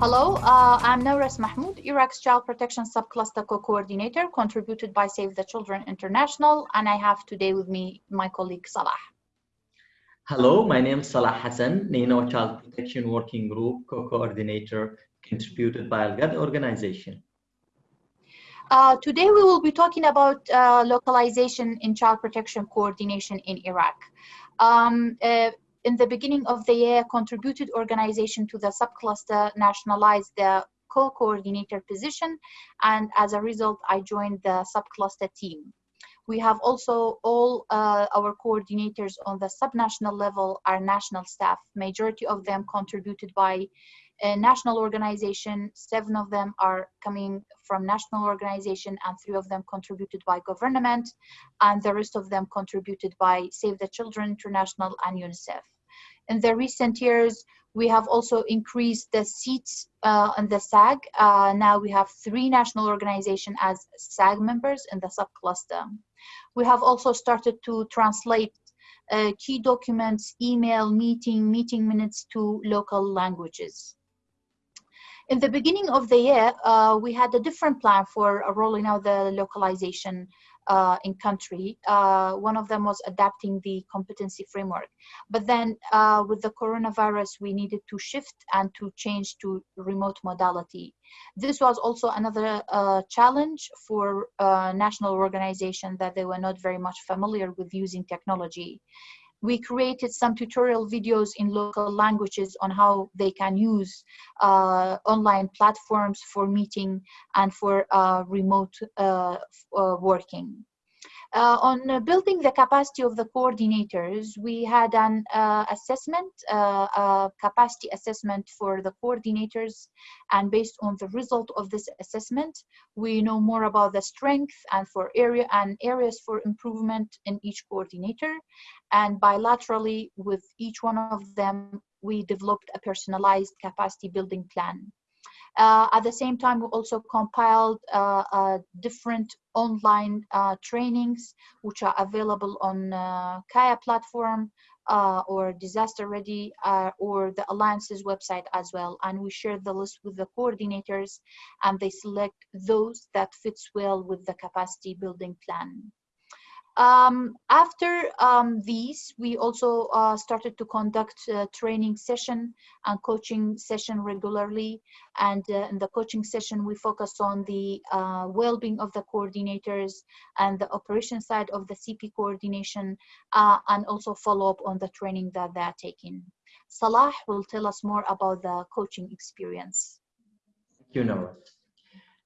Hello, uh, I'm Nawras Mahmoud, Iraq's Child Protection Subcluster Co-Coordinator, contributed by Save the Children International, and I have today with me my colleague Salah. Hello, my name is Salah Hassan, Nino Child Protection Working Group Co-Coordinator, contributed by Al-Ghad organization. Uh, today we will be talking about uh, localization in child protection coordination in Iraq. Um, uh, in the beginning of the year, contributed organization to the subcluster nationalized the co-coordinator position, and as a result, I joined the subcluster team. We have also all uh, our coordinators on the subnational level are national staff. Majority of them contributed by national organization. Seven of them are coming from national organization and three of them contributed by government and the rest of them contributed by Save the Children International and UNICEF. In the recent years, we have also increased the seats uh, in the SAG. Uh, now we have three national organizations as SAG members in the subcluster. We have also started to translate uh, key documents, email, meeting, meeting minutes to local languages. In the beginning of the year, uh, we had a different plan for uh, rolling out the localization uh, in country. Uh, one of them was adapting the competency framework. But then uh, with the coronavirus, we needed to shift and to change to remote modality. This was also another uh, challenge for national organization that they were not very much familiar with using technology we created some tutorial videos in local languages on how they can use uh, online platforms for meeting and for uh, remote uh, uh working. Uh, on uh, building the capacity of the coordinators, we had an uh, assessment, uh, capacity assessment for the coordinators, and based on the result of this assessment, we know more about the strength and for area and areas for improvement in each coordinator. And bilaterally with each one of them, we developed a personalized capacity building plan. Uh, at the same time, we also compiled uh, uh, different online uh, trainings, which are available on uh, Kaya platform or Disaster Ready or the Alliance's website as well. And we share the list with the coordinators and they select those that fits well with the capacity building plan. Um, after um, these, we also uh, started to conduct training session and coaching session regularly. And uh, in the coaching session, we focus on the uh, well-being of the coordinators and the operation side of the CP coordination, uh, and also follow up on the training that they're taking. Salah will tell us more about the coaching experience. Thank you, Nawras.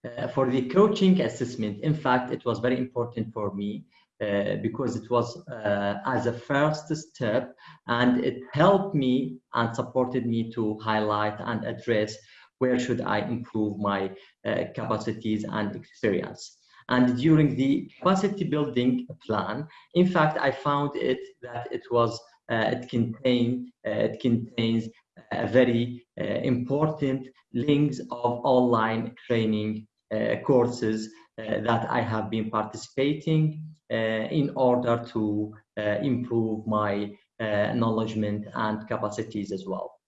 Uh, for the coaching assessment, in fact, it was very important for me uh, because it was uh, as a first step and it helped me and supported me to highlight and address where should I improve my uh, capacities and experience. And during the capacity building plan, in fact, I found it that it was uh, it contain uh, it contains a very important links of online training courses that I have been participating in order to uh, improve my uh, acknowledgement and capacities as well.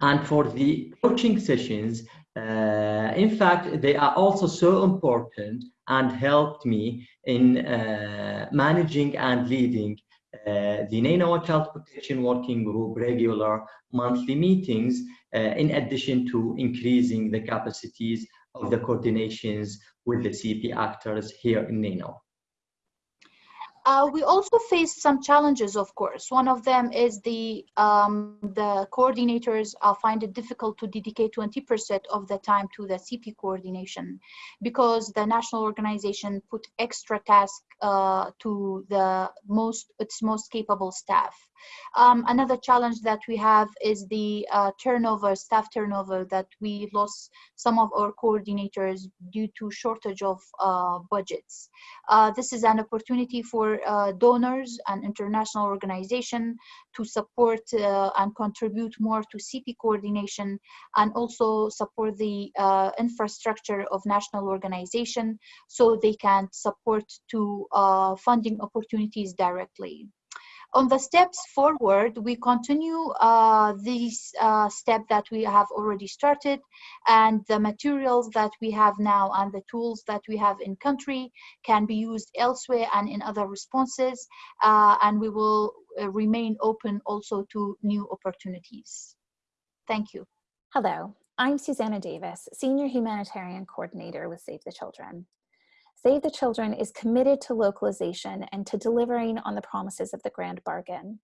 And for the coaching sessions, uh, in fact, they are also so important and helped me in uh, managing and leading uh, the Nainawa Child Protection Working Group regular monthly meetings, in addition to increasing the capacities of the coordinations with the CP actors here in Nainawa. Uh, we also face some challenges, of course. One of them is the um, the coordinators uh, find it difficult to dedicate 20% of the time to the CP coordination because the national organization put extra tasks uh, to the most its most capable staff. Um, another challenge that we have is the uh, turnover, staff turnover, that we lost some of our coordinators due to shortage of uh, budgets. Uh, this is an opportunity for uh, donors and international organization to support uh, and contribute more to CP coordination and also support the uh, infrastructure of national organization so they can support to funding opportunities directly. On the steps forward, we continue uh, these uh, step that we have already started and the materials that we have now and the tools that we have in country can be used elsewhere and in other responses. Uh, and we will uh, remain open also to new opportunities. Thank you. Hello, I'm Susanna Davis, Senior Humanitarian Coordinator with Save the Children. Save the Children is committed to localization and to delivering on the promises of the Grand Bargain.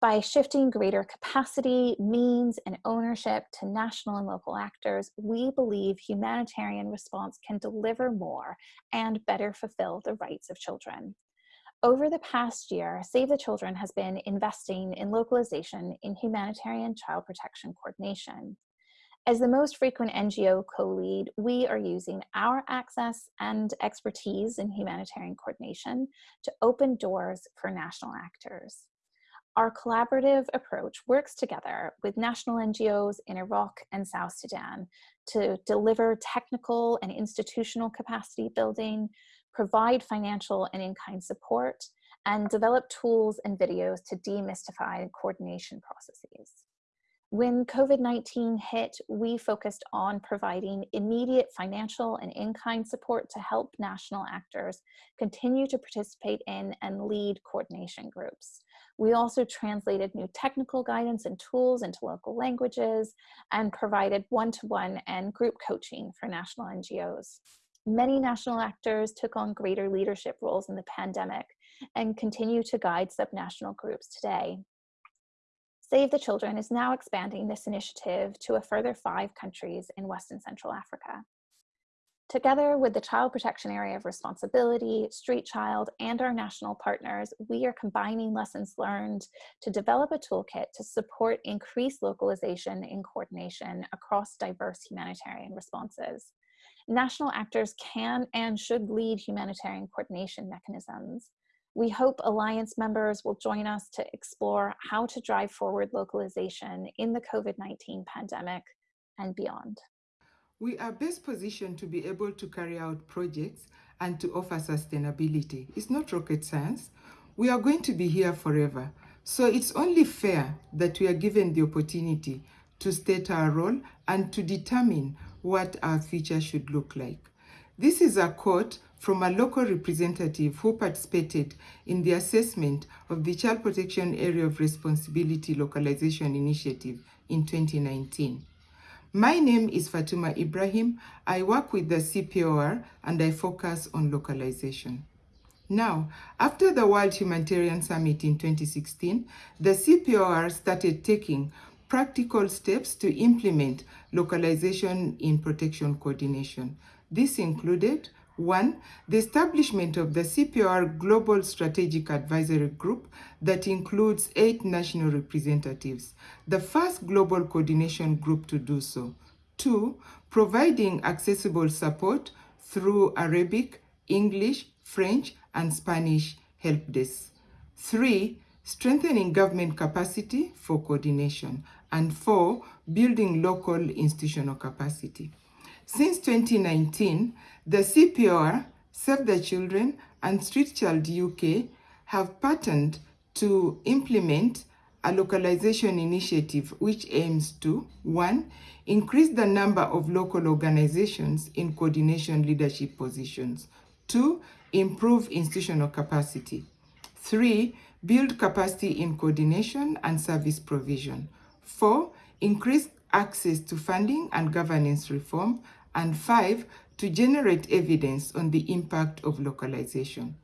By shifting greater capacity, means, and ownership to national and local actors, we believe humanitarian response can deliver more and better fulfill the rights of children. Over the past year, Save the Children has been investing in localization in humanitarian child protection coordination. As the most frequent NGO co-lead, we are using our access and expertise in humanitarian coordination to open doors for national actors. Our collaborative approach works together with national NGOs in Iraq and South Sudan to deliver technical and institutional capacity building, provide financial and in-kind support, and develop tools and videos to demystify coordination processes. When COVID-19 hit, we focused on providing immediate financial and in-kind support to help national actors continue to participate in and lead coordination groups. We also translated new technical guidance and tools into local languages and provided one-to-one -one and group coaching for national NGOs. Many national actors took on greater leadership roles in the pandemic and continue to guide subnational groups today. Save the Children is now expanding this initiative to a further five countries in West and Central Africa. Together with the Child Protection Area of Responsibility, Street Child, and our national partners, we are combining lessons learned to develop a toolkit to support increased localization and coordination across diverse humanitarian responses. National actors can and should lead humanitarian coordination mechanisms. We hope Alliance members will join us to explore how to drive forward localization in the COVID-19 pandemic and beyond. We are best positioned to be able to carry out projects and to offer sustainability. It's not rocket science. We are going to be here forever. So it's only fair that we are given the opportunity to state our role and to determine what our future should look like. This is a quote from a local representative who participated in the assessment of the Child Protection Area of Responsibility Localization Initiative in 2019. My name is Fatuma Ibrahim. I work with the CP AoR and I focus on localization. Now, after the World Humanitarian Summit in 2016, the CP AoR started taking practical steps to implement localization in protection coordination. This included one, the establishment of the CP AoR Global Strategic Advisory Group that includes eight national representatives, the first global coordination group to do so. Two, providing accessible support through Arabic, English, French, and Spanish help desks. Three, strengthening government capacity for coordination. And four, building local institutional capacity. Since 2019, the CP AoR, Save the Children, and Street Child UK have partnered to implement a localization initiative which aims to, one, increase the number of local organizations in coordination leadership positions, two, improve institutional capacity, three, build capacity in coordination and service provision, four, increase access to funding and governance reform, and five, to generate evidence on the impact of localization.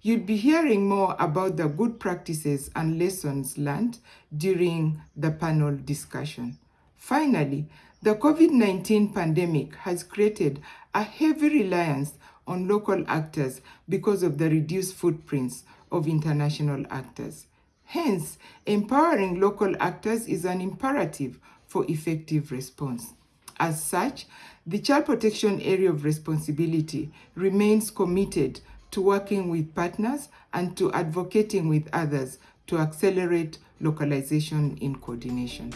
You'll be hearing more about the good practices and lessons learned during the panel discussion. Finally, the COVID-19 pandemic has created a heavy reliance on local actors because of the reduced footprints of international actors. Hence, empowering local actors is an imperative for effective response. As such, the Child Protection Area of Responsibility remains committed to working with partners and to advocating with others to accelerate localization in coordination.